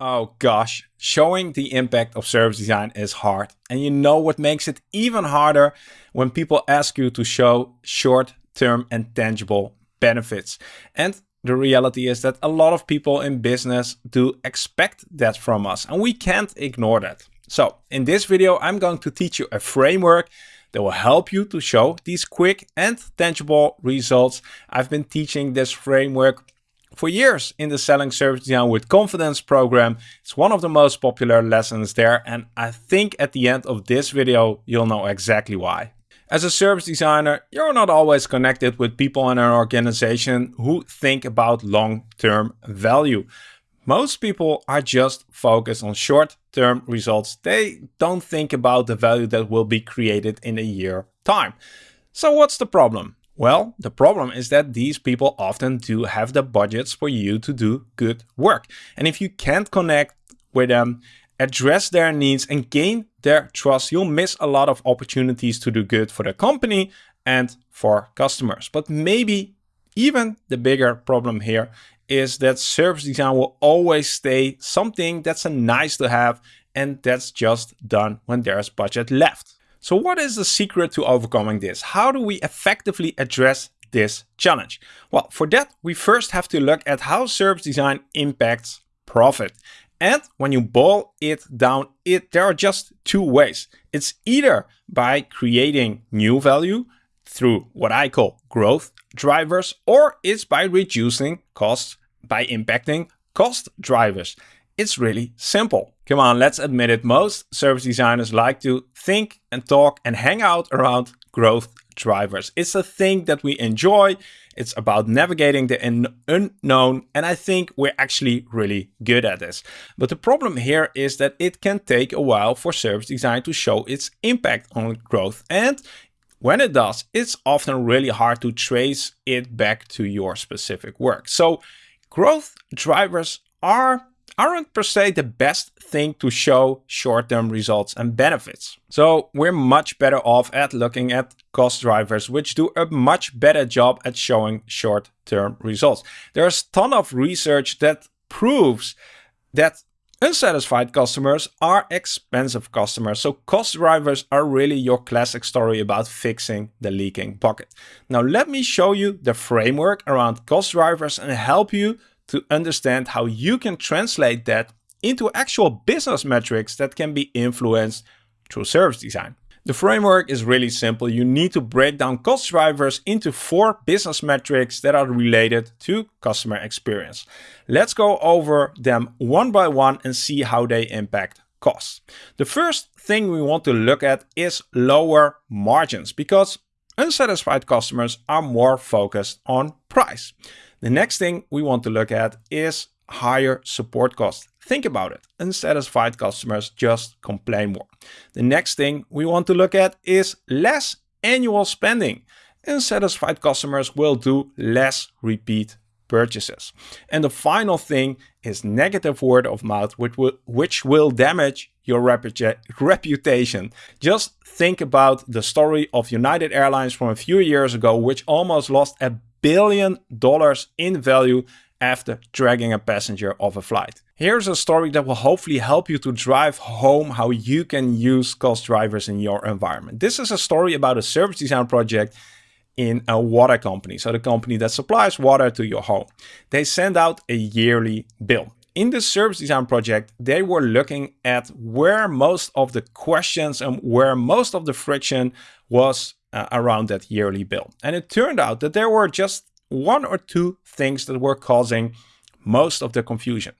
Oh gosh, showing the impact of service design is hard. And you know what makes it even harder when people ask you to show short-term and tangible benefits. And the reality is that a lot of people in business do expect that from us and we can't ignore that. So in this video, I'm going to teach you a framework that will help you to show these quick and tangible results. I've been teaching this framework for years in the Selling Service Design with Confidence program. It's one of the most popular lessons there and I think at the end of this video you'll know exactly why. As a service designer, you're not always connected with people in an organization who think about long-term value. Most people are just focused on short-term results. They don't think about the value that will be created in a year time. So what's the problem? Well, the problem is that these people often do have the budgets for you to do good work. And if you can't connect with them, address their needs and gain their trust, you'll miss a lot of opportunities to do good for the company and for customers. But maybe even the bigger problem here is that service design will always stay something that's a nice to have and that's just done when there's budget left. So what is the secret to overcoming this? How do we effectively address this challenge? Well, for that, we first have to look at how service design impacts profit. And when you boil it down, it there are just two ways. It's either by creating new value through what I call growth drivers, or it's by reducing costs by impacting cost drivers. It's really simple. Come on, let's admit it. Most service designers like to think and talk and hang out around growth drivers. It's a thing that we enjoy. It's about navigating the unknown. And I think we're actually really good at this. But the problem here is that it can take a while for service design to show its impact on growth. And when it does, it's often really hard to trace it back to your specific work. So growth drivers are aren't per se the best thing to show short-term results and benefits. So we're much better off at looking at cost drivers, which do a much better job at showing short-term results. There's a ton of research that proves that unsatisfied customers are expensive customers. So cost drivers are really your classic story about fixing the leaking bucket. Now let me show you the framework around cost drivers and help you to understand how you can translate that into actual business metrics that can be influenced through service design. The framework is really simple. You need to break down cost drivers into four business metrics that are related to customer experience. Let's go over them one by one and see how they impact costs. The first thing we want to look at is lower margins because unsatisfied customers are more focused on price. The next thing we want to look at is higher support costs. Think about it. Unsatisfied customers just complain more. The next thing we want to look at is less annual spending. Unsatisfied customers will do less repeat purchases. And the final thing is negative word of mouth, which will, which will damage your reputation. Just think about the story of United Airlines from a few years ago, which almost lost a billion dollars in value after dragging a passenger off a flight. Here's a story that will hopefully help you to drive home how you can use cost drivers in your environment. This is a story about a service design project in a water company, so the company that supplies water to your home. They send out a yearly bill. In this service design project, they were looking at where most of the questions and where most of the friction was uh, around that yearly bill. And it turned out that there were just one or two things that were causing most of the confusion.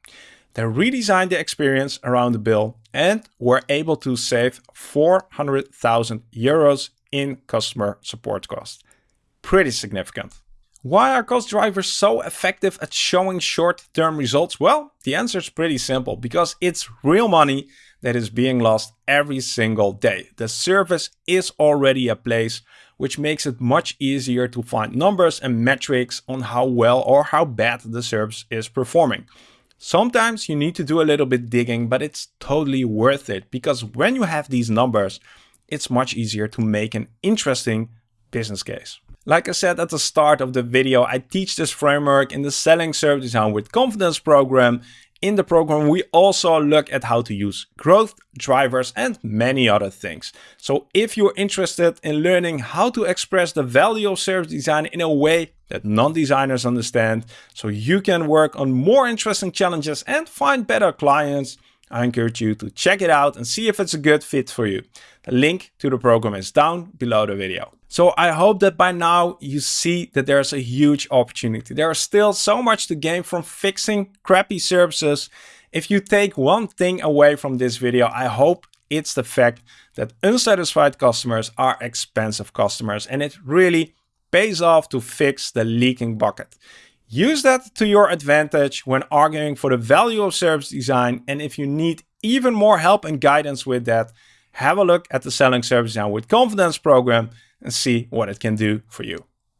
They redesigned the experience around the bill and were able to save 400,000 euros in customer support costs. Pretty significant. Why are cost drivers so effective at showing short-term results? Well, the answer is pretty simple, because it's real money that is being lost every single day. The service is already a place which makes it much easier to find numbers and metrics on how well or how bad the service is performing. Sometimes you need to do a little bit digging, but it's totally worth it because when you have these numbers, it's much easier to make an interesting business case. Like I said at the start of the video, I teach this framework in the Selling Service Design with Confidence program in the program, we also look at how to use growth drivers and many other things. So if you're interested in learning how to express the value of service design in a way that non-designers understand, so you can work on more interesting challenges and find better clients, I encourage you to check it out and see if it's a good fit for you. The link to the program is down below the video. So I hope that by now you see that there's a huge opportunity. There is still so much to gain from fixing crappy services. If you take one thing away from this video, I hope it's the fact that unsatisfied customers are expensive customers and it really pays off to fix the leaking bucket. Use that to your advantage when arguing for the value of service design. And if you need even more help and guidance with that, have a look at the Selling Service Design with Confidence program and see what it can do for you.